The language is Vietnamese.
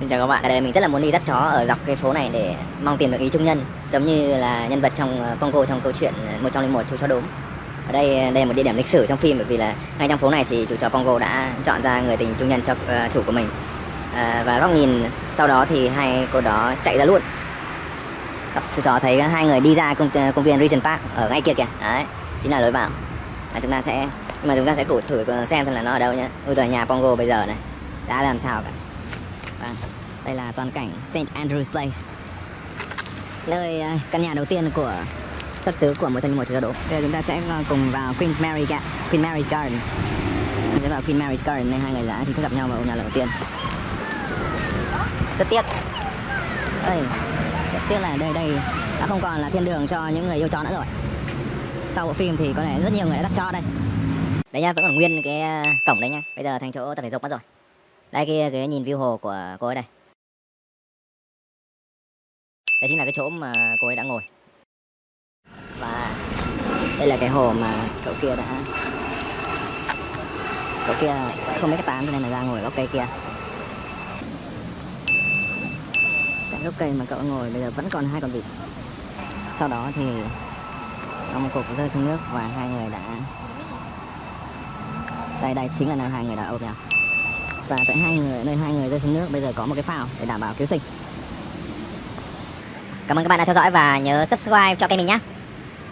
Xin chào các bạn, ở đây mình rất là muốn đi dắt chó ở dọc cái phố này để mong tìm được ý trung nhân Giống như là nhân vật trong ờ, Pongo trong câu chuyện ờ, một trong linh một chú chó đốm. Ở đây ờ, đây là một địa điểm lịch sử trong phim bởi vì là ngay trong phố này thì chủ chó Pongo đã chọn ra người tình trung nhân cho uh, chủ của mình. À, Và góc nhìn sau đó thì hai cô đó chạy ra luôn. Chú chó thấy hai người đi ra công, công viên Regent Park ở ngay kia kìa. Đấy, chính là lối vào. À, Chúng ta sẽ, nhưng mà chúng ta sẽ cụ thử xem xem là nó ở đâu nhé Ôi giờ nhà Pongo bây giờ này, đã làm sao cả. Vâng, đây là toàn cảnh St. Andrew's Place. Nơi ờ, căn nhà đầu tiên của xuất xứ của một trong những một chợ đỗ Bây giờ chúng ta sẽ ờ, cùng vào Queen's Mary Ga Queen Mary's Garden. Chúng sẽ vào Queen Mary's Garden nên hai người đã thì gặp nhau vào nhà lần đầu tiên. Rất tiếc. Ơi, rất tiếc là đây đây đã không còn là thiên đường cho những người yêu chó nữa rồi. Sau bộ phim thì có lẽ rất nhiều người đã dắt cho đây. Đấy nha, vẫn còn nguyên cái ờ, cổng đấy nha. Bây giờ thành chỗ tập thể dục mất rồi đây kia cái nhìn view hồ của cô ấy đây. Đây chính là cái chỗ mà cô ấy đã ngồi. Và đây là cái hồ mà cậu kia đã cậu kia không biết cái tán cho nên là ra ngồi gốc cây kia. Cái gốc cây mà cậu ngồi bây giờ vẫn còn hai con vịt. Sau đó thì ông một cục rơi xuống nước và hai người đã đây đây chính là nơi hai người đã ôm nhau và tại hai người nơi hai người rơi xuống nước, bây giờ có một cái phao để đảm bảo cứu sinh. Cảm ơn các bạn đã theo dõi và nhớ subscribe cho kênh mình nhé